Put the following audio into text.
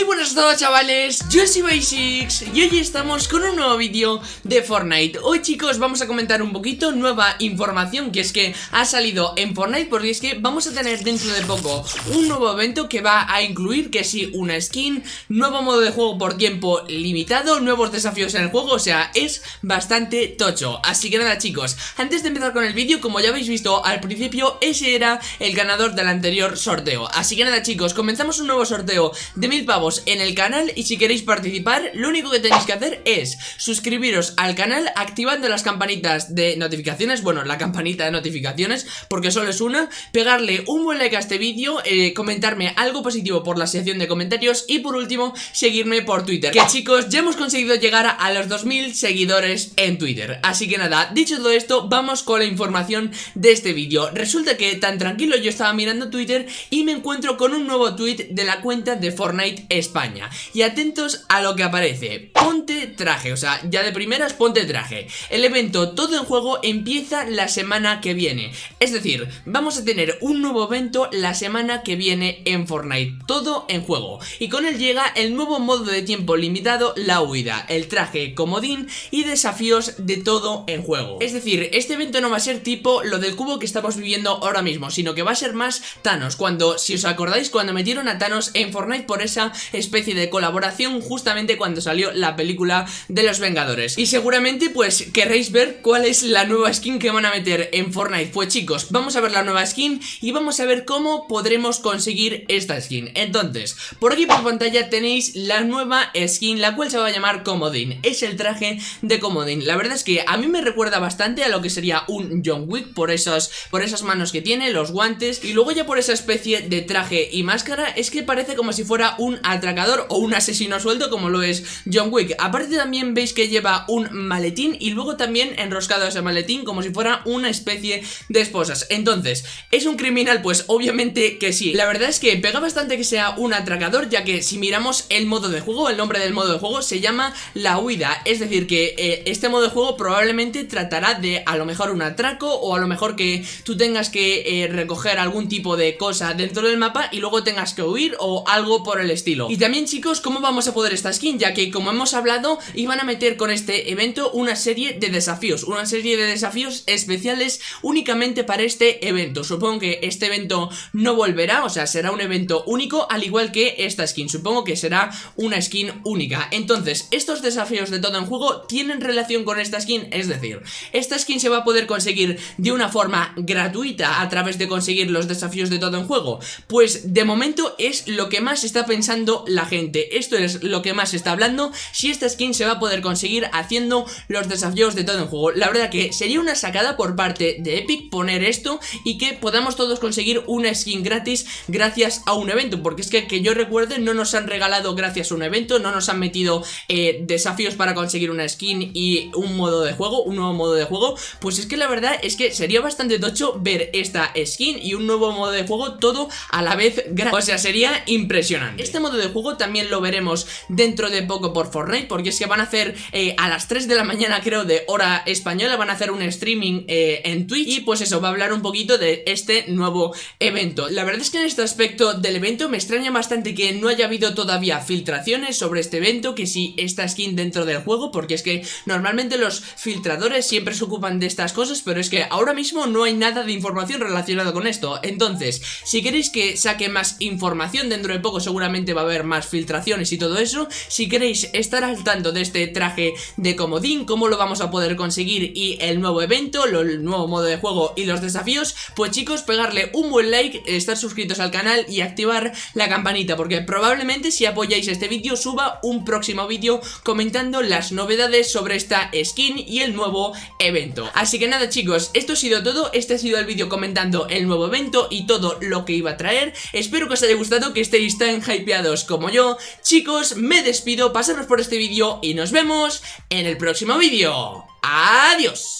Muy buenas a todos chavales, yo soy Basics y hoy estamos con un nuevo vídeo de Fortnite. Hoy chicos vamos a comentar un poquito nueva información que es que ha salido en Fortnite Porque es que vamos a tener dentro de poco un nuevo evento que va a incluir que sí una skin Nuevo modo de juego por tiempo limitado, nuevos desafíos en el juego, o sea es bastante tocho. Así que nada chicos, antes de empezar con el vídeo como ya habéis visto al principio ese era el ganador del anterior sorteo. Así que nada chicos, comenzamos un nuevo sorteo de mil pavos en el canal y si queréis participar lo único que tenéis que hacer es suscribiros al canal activando las campanitas de notificaciones, bueno la campanita de notificaciones porque solo es una, pegarle un buen like a este vídeo, eh, comentarme algo positivo por la sección de comentarios y por último seguirme por Twitter, que chicos ya hemos conseguido llegar a los 2000 seguidores en Twitter, así que nada, dicho todo esto vamos con la información de este vídeo, resulta que tan tranquilo yo estaba mirando Twitter y me encuentro con un nuevo tweet de la cuenta de Fortnite España. Y atentos a lo que aparece. Ponte traje, o sea, ya de primeras ponte traje. El evento todo en juego empieza la semana que viene. Es decir, vamos a tener un nuevo evento la semana que viene en Fortnite. Todo en juego. Y con él llega el nuevo modo de tiempo limitado, la huida El traje comodín y desafíos de todo en juego. Es decir, este evento no va a ser tipo lo del cubo que estamos viviendo ahora mismo Sino que va a ser más Thanos. Cuando, si os acordáis, cuando metieron a Thanos en Fortnite por esa especie de colaboración justamente cuando salió la película de los Vengadores. Y seguramente pues querréis ver cuál es la nueva skin que van a meter en Fortnite. Pues chicos, vamos a ver la nueva skin y vamos a ver cómo podremos conseguir esta skin. Entonces, por aquí por pantalla tenéis la nueva skin, la cual se va a llamar Comodín Es el traje de Comodín La verdad es que a mí me recuerda bastante a lo que sería un John Wick por, por esas manos que tiene, los guantes. Y luego ya por esa especie de traje y máscara es que parece como si fuera un atracador o un asesino suelto como lo es John Wick. Aparte también veis que lleva un maletín y luego también enroscado ese maletín como si fuera una especie de esposas. Entonces, ¿es un criminal? Pues obviamente que sí. La verdad es que pega bastante que sea un atracador ya que si miramos el modo de juego, el nombre del modo de juego se llama La Huida. Es decir que eh, este modo de juego probablemente tratará de a lo mejor un atraco o a lo mejor que tú tengas que eh, recoger algún tipo de cosa dentro del mapa y luego tengas que huir o algo por el estilo y también chicos, ¿cómo vamos a poder esta skin? Ya que como hemos hablado, iban a meter con este evento una serie de desafíos Una serie de desafíos especiales únicamente para este evento. Supongo que este evento no volverá, o sea, será un evento único Al igual que esta skin, supongo que será una skin única. Entonces, estos desafíos de todo en juego tienen relación con esta skin Es decir, esta skin se va a poder conseguir de una forma gratuita a través de conseguir los desafíos de todo en juego. Pues de momento es lo que más está pensando la gente. Esto es lo que más está hablando. Si esta skin se va a poder conseguir haciendo los desafíos de todo el juego. La verdad que sería una sacada por parte de Epic poner esto Y que podamos todos conseguir una skin gratis gracias a un evento. Porque es que que yo recuerde no nos han regalado gracias a un evento No nos han metido eh, desafíos para conseguir una skin y un modo de juego Un nuevo modo de juego. Pues es que la verdad es que sería bastante tocho ver esta skin y un nuevo modo de juego todo a la vez O sea, sería impresionante. Este modo de juego también lo veremos dentro de poco por Fortnite Porque es que van a hacer eh, a las 3 de la mañana creo de hora española Van a hacer un streaming eh, en Twitch Y pues eso, va a hablar un poquito de este nuevo evento. La verdad es que en este aspecto del evento me extraña bastante que no haya habido todavía filtraciones sobre este evento Que si esta skin dentro del juego Porque es que normalmente los filtradores siempre se ocupan de estas cosas Pero es que ahora mismo no hay nada de información relacionada con esto. Entonces, si queréis que saque más información dentro de poco seguramente va a haber más filtraciones y todo eso Si queréis estar al tanto de este traje de comodín, cómo lo vamos a poder conseguir y el nuevo evento, el nuevo modo de juego y los desafíos Pues chicos, pegarle un buen like, estar suscritos al canal y activar la campanita Porque probablemente si apoyáis este vídeo suba un próximo vídeo comentando las novedades sobre esta skin y el nuevo evento. Así que nada chicos, esto ha sido todo, este ha sido el vídeo comentando el nuevo evento y todo lo que iba a traer. Espero que os haya gustado, que estéis tan hypeados como yo Chicos, me despido, pasaros por este vídeo y nos vemos en el próximo vídeo ¡Adiós!